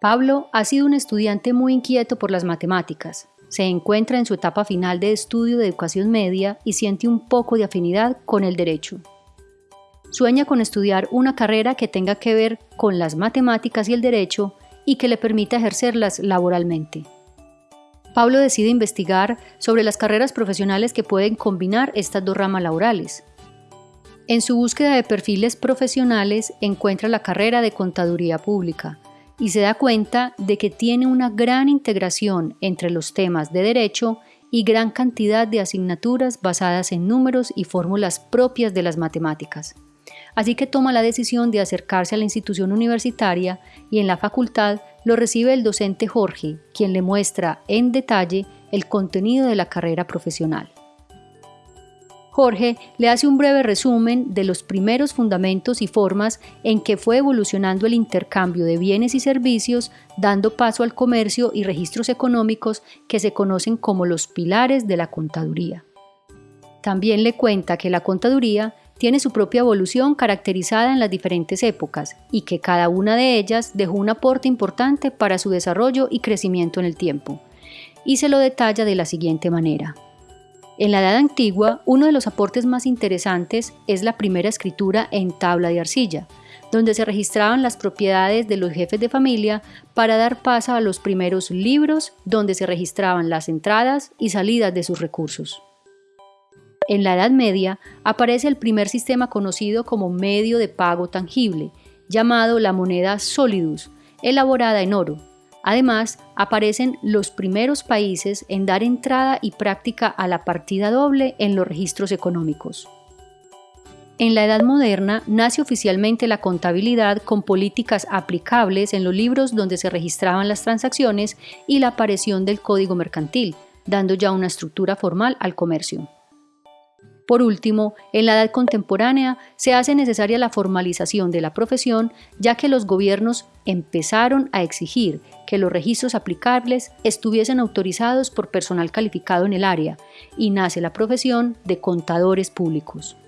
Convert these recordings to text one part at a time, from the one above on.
Pablo ha sido un estudiante muy inquieto por las matemáticas. Se encuentra en su etapa final de estudio de educación media y siente un poco de afinidad con el derecho. Sueña con estudiar una carrera que tenga que ver con las matemáticas y el derecho y que le permita ejercerlas laboralmente. Pablo decide investigar sobre las carreras profesionales que pueden combinar estas dos ramas laborales. En su búsqueda de perfiles profesionales encuentra la carrera de contaduría pública y se da cuenta de que tiene una gran integración entre los temas de derecho y gran cantidad de asignaturas basadas en números y fórmulas propias de las matemáticas. Así que toma la decisión de acercarse a la institución universitaria y en la facultad lo recibe el docente Jorge, quien le muestra en detalle el contenido de la carrera profesional. Jorge le hace un breve resumen de los primeros fundamentos y formas en que fue evolucionando el intercambio de bienes y servicios, dando paso al comercio y registros económicos que se conocen como los pilares de la contaduría. También le cuenta que la contaduría tiene su propia evolución caracterizada en las diferentes épocas y que cada una de ellas dejó un aporte importante para su desarrollo y crecimiento en el tiempo. Y se lo detalla de la siguiente manera. En la Edad Antigua, uno de los aportes más interesantes es la primera escritura en tabla de arcilla, donde se registraban las propiedades de los jefes de familia para dar paso a los primeros libros donde se registraban las entradas y salidas de sus recursos. En la Edad Media aparece el primer sistema conocido como medio de pago tangible, llamado la moneda solidus, elaborada en oro. Además, aparecen los primeros países en dar entrada y práctica a la partida doble en los registros económicos. En la Edad Moderna nace oficialmente la contabilidad con políticas aplicables en los libros donde se registraban las transacciones y la aparición del código mercantil, dando ya una estructura formal al comercio. Por último, en la edad contemporánea se hace necesaria la formalización de la profesión, ya que los gobiernos empezaron a exigir que los registros aplicables estuviesen autorizados por personal calificado en el área, y nace la profesión de contadores públicos.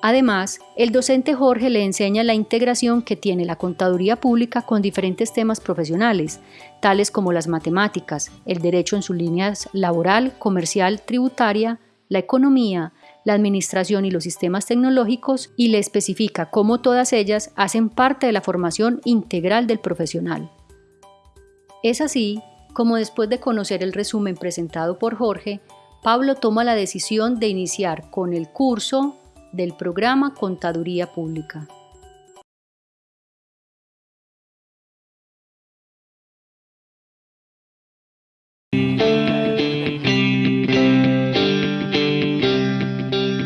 Además, el docente Jorge le enseña la integración que tiene la contaduría pública con diferentes temas profesionales, tales como las matemáticas, el derecho en sus líneas laboral, comercial, tributaria, la economía, la administración y los sistemas tecnológicos y le especifica cómo todas ellas hacen parte de la formación integral del profesional. Es así como después de conocer el resumen presentado por Jorge, Pablo toma la decisión de iniciar con el curso del programa Contaduría Pública.